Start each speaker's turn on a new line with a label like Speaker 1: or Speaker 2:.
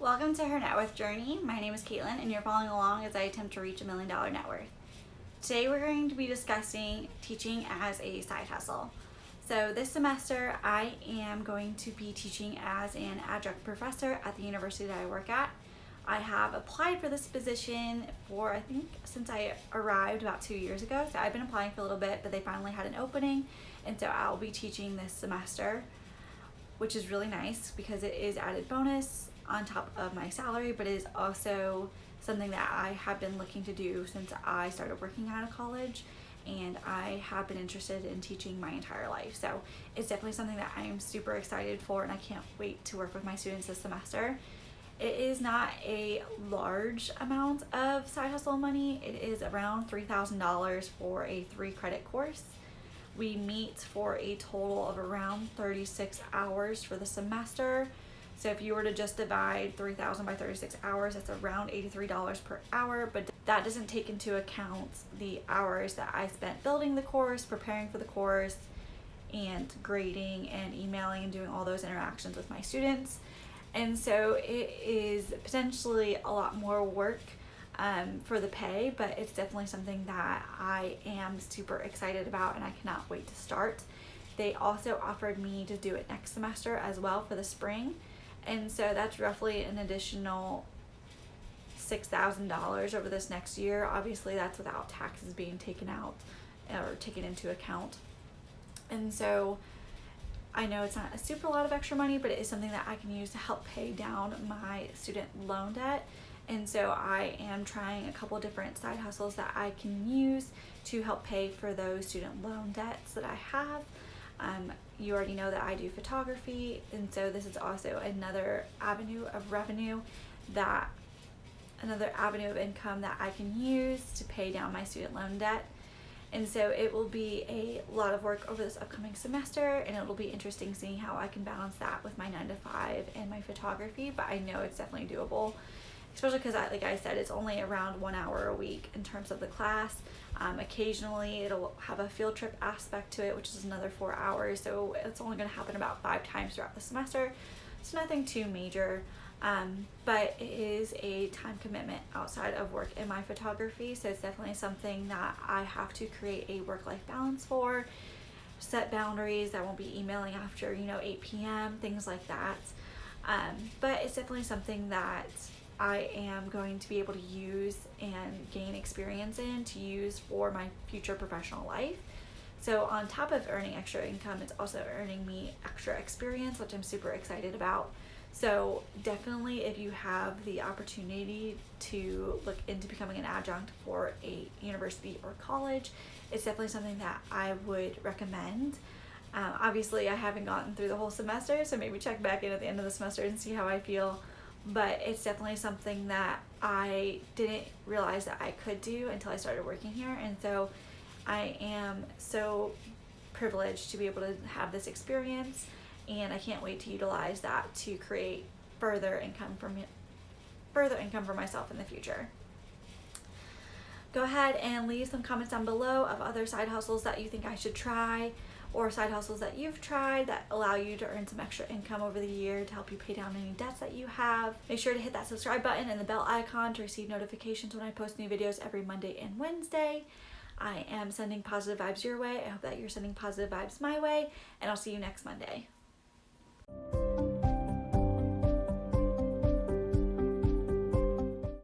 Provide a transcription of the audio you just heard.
Speaker 1: Welcome to her net worth journey. My name is Caitlin and you're following along as I attempt to reach a million dollar net worth. Today we're going to be discussing teaching as a side hustle. So this semester I am going to be teaching as an adjunct professor at the university that I work at. I have applied for this position for I think since I arrived about two years ago. So I've been applying for a little bit but they finally had an opening and so I'll be teaching this semester which is really nice because it is added bonus on top of my salary, but it is also something that I have been looking to do since I started working out of college and I have been interested in teaching my entire life. So it's definitely something that I am super excited for and I can't wait to work with my students this semester. It is not a large amount of side hustle money. It is around $3,000 for a three credit course. We meet for a total of around 36 hours for the semester. So if you were to just divide 3,000 by 36 hours, that's around $83 per hour, but that doesn't take into account the hours that I spent building the course, preparing for the course, and grading and emailing and doing all those interactions with my students. And so it is potentially a lot more work um, for the pay, but it's definitely something that I am super excited about and I cannot wait to start. They also offered me to do it next semester as well for the spring. And so that's roughly an additional $6,000 over this next year. Obviously that's without taxes being taken out uh, or taken into account. And so I know it's not a super lot of extra money, but it is something that I can use to help pay down my student loan debt and so I am trying a couple different side hustles that I can use to help pay for those student loan debts that I have. Um, you already know that I do photography and so this is also another avenue of revenue that another avenue of income that I can use to pay down my student loan debt. And so it will be a lot of work over this upcoming semester and it will be interesting seeing how I can balance that with my 9 to 5 and my photography but I know it's definitely doable especially because like I said it's only around one hour a week in terms of the class. Um, occasionally it'll have a field trip aspect to it which is another four hours so it's only going to happen about five times throughout the semester. It's nothing too major. Um, but it is a time commitment outside of work in my photography so it's definitely something that I have to create a work-life balance for. Set boundaries I won't be emailing after you know 8 p.m things like that. Um, but it's definitely something that I am going to be able to use and gain experience in to use for my future professional life. So on top of earning extra income, it's also earning me extra experience, which I'm super excited about. So definitely if you have the opportunity to look into becoming an adjunct for a university or college, it's definitely something that I would recommend. Um, obviously I haven't gotten through the whole semester, so maybe check back in at the end of the semester and see how I feel but it's definitely something that I didn't realize that I could do until I started working here and so I am so privileged to be able to have this experience and I can't wait to utilize that to create further income from further income for myself in the future. Go ahead and leave some comments down below of other side hustles that you think I should try or side hustles that you've tried that allow you to earn some extra income over the year to help you pay down any debts that you have. Make sure to hit that subscribe button and the bell icon to receive notifications when I post new videos every Monday and Wednesday. I am sending positive vibes your way. I hope that you're sending positive vibes my way and I'll see you next Monday.